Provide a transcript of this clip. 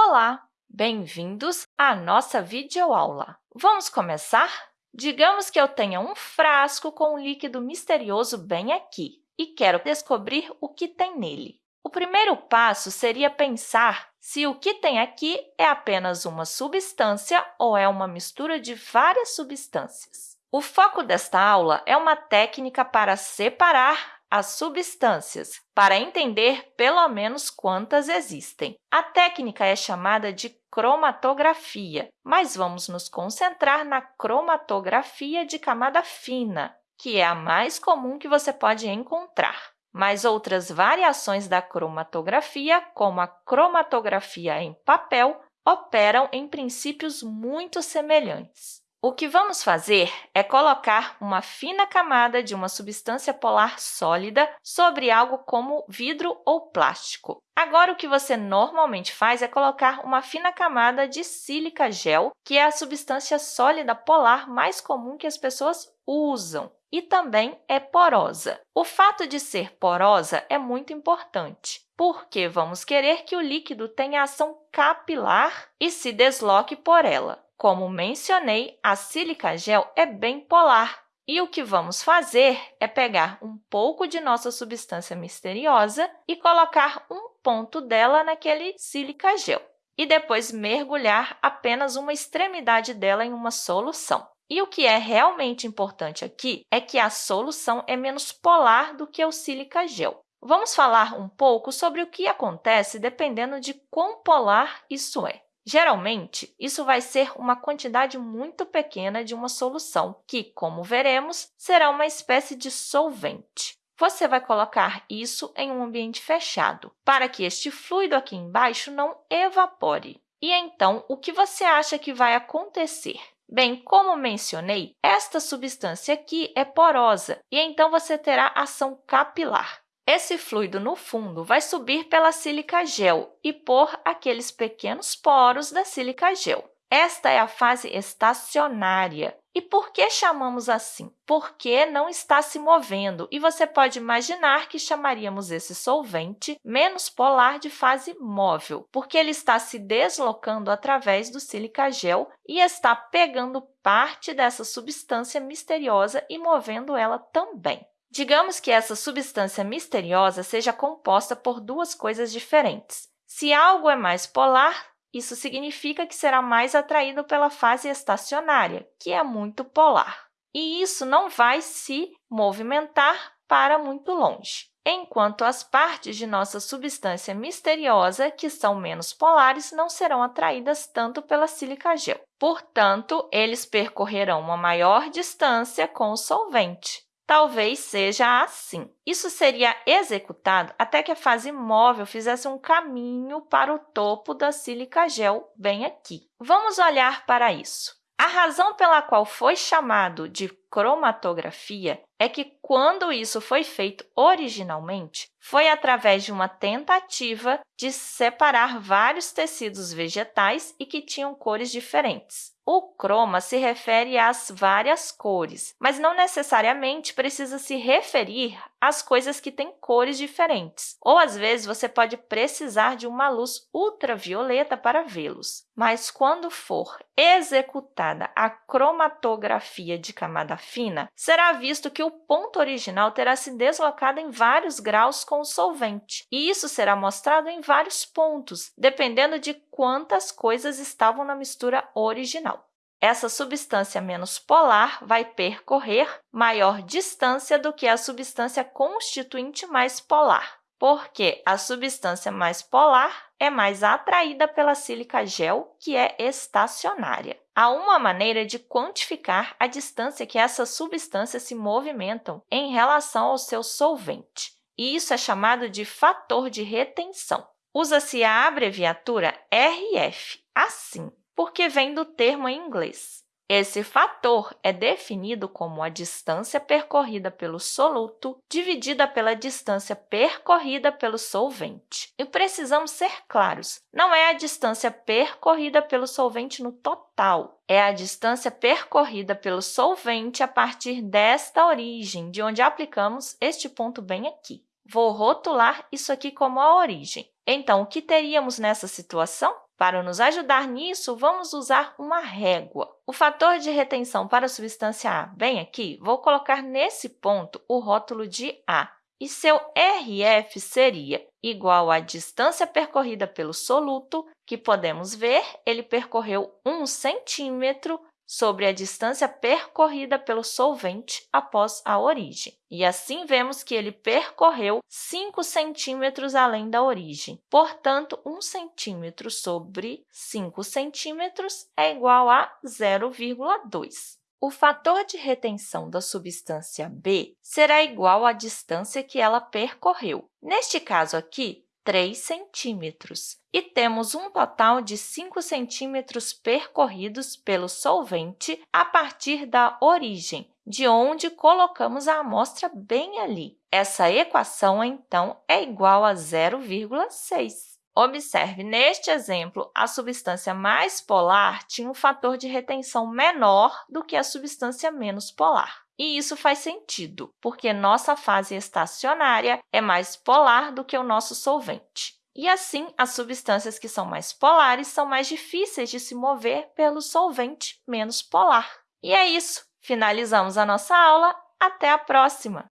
Olá! Bem-vindos à nossa videoaula. Vamos começar? Digamos que eu tenha um frasco com um líquido misterioso bem aqui e quero descobrir o que tem nele. O primeiro passo seria pensar se o que tem aqui é apenas uma substância ou é uma mistura de várias substâncias. O foco desta aula é uma técnica para separar as substâncias, para entender pelo menos quantas existem. A técnica é chamada de cromatografia, mas vamos nos concentrar na cromatografia de camada fina, que é a mais comum que você pode encontrar. Mas outras variações da cromatografia, como a cromatografia em papel, operam em princípios muito semelhantes. O que vamos fazer é colocar uma fina camada de uma substância polar sólida sobre algo como vidro ou plástico. Agora, o que você normalmente faz é colocar uma fina camada de sílica gel, que é a substância sólida polar mais comum que as pessoas usam e também é porosa. O fato de ser porosa é muito importante, porque vamos querer que o líquido tenha ação capilar e se desloque por ela. Como mencionei, a sílica gel é bem polar, e o que vamos fazer é pegar um pouco de nossa substância misteriosa e colocar um ponto dela naquele sílica gel, e depois mergulhar apenas uma extremidade dela em uma solução. E o que é realmente importante aqui é que a solução é menos polar do que o sílica gel. Vamos falar um pouco sobre o que acontece dependendo de quão polar isso é. Geralmente, isso vai ser uma quantidade muito pequena de uma solução, que, como veremos, será uma espécie de solvente. Você vai colocar isso em um ambiente fechado, para que este fluido aqui embaixo não evapore. E, então, o que você acha que vai acontecer? Bem, como mencionei, esta substância aqui é porosa, e então você terá ação capilar. Esse fluido, no fundo, vai subir pela sílica gel e por aqueles pequenos poros da sílica gel. Esta é a fase estacionária. E por que chamamos assim? Porque não está se movendo, e você pode imaginar que chamaríamos esse solvente menos polar de fase móvel, porque ele está se deslocando através do sílica gel e está pegando parte dessa substância misteriosa e movendo ela também. Digamos que essa substância misteriosa seja composta por duas coisas diferentes. Se algo é mais polar, isso significa que será mais atraído pela fase estacionária, que é muito polar. E isso não vai se movimentar para muito longe, enquanto as partes de nossa substância misteriosa, que são menos polares, não serão atraídas tanto pela sílica gel. Portanto, eles percorrerão uma maior distância com o solvente, talvez seja assim. Isso seria executado até que a fase móvel fizesse um caminho para o topo da sílica gel, bem aqui. Vamos olhar para isso. A razão pela qual foi chamado de cromatografia é que, quando isso foi feito originalmente, foi através de uma tentativa de separar vários tecidos vegetais e que tinham cores diferentes. O croma se refere às várias cores, mas não necessariamente precisa se referir às coisas que têm cores diferentes. Ou, às vezes, você pode precisar de uma luz ultravioleta para vê-los. Mas, quando for executada a cromatografia de camada fina, será visto que o ponto original terá se deslocado em vários graus com o solvente, e isso será mostrado em vários pontos, dependendo de quantas coisas estavam na mistura original. Essa substância menos polar vai percorrer maior distância do que a substância constituinte mais polar, porque a substância mais polar é mais atraída pela sílica gel, que é estacionária. Há uma maneira de quantificar a distância que essas substâncias se movimentam em relação ao seu solvente, e isso é chamado de fator de retenção. Usa-se a abreviatura RF, assim, porque vem do termo em inglês. Esse fator é definido como a distância percorrida pelo soluto dividida pela distância percorrida pelo solvente. E precisamos ser claros, não é a distância percorrida pelo solvente no total, é a distância percorrida pelo solvente a partir desta origem, de onde aplicamos este ponto bem aqui. Vou rotular isso aqui como a origem. Então, o que teríamos nessa situação? Para nos ajudar nisso, vamos usar uma régua. O fator de retenção para a substância A, bem aqui, vou colocar nesse ponto o rótulo de A. E seu RF seria igual à distância percorrida pelo soluto, que podemos ver, ele percorreu 1 centímetro sobre a distância percorrida pelo solvente após a origem. E assim, vemos que ele percorreu 5 centímetros além da origem. Portanto, 1 centímetro sobre 5 centímetros é igual a 0,2. O fator de retenção da substância B será igual à distância que ela percorreu. Neste caso aqui, 3 centímetros. E temos um total de 5 centímetros percorridos pelo solvente a partir da origem, de onde colocamos a amostra bem ali. Essa equação, então, é igual a 0,6. Observe, neste exemplo, a substância mais polar tinha um fator de retenção menor do que a substância menos polar. E isso faz sentido, porque nossa fase estacionária é mais polar do que o nosso solvente. E, assim, as substâncias que são mais polares são mais difíceis de se mover pelo solvente menos polar. E é isso! Finalizamos a nossa aula. Até a próxima!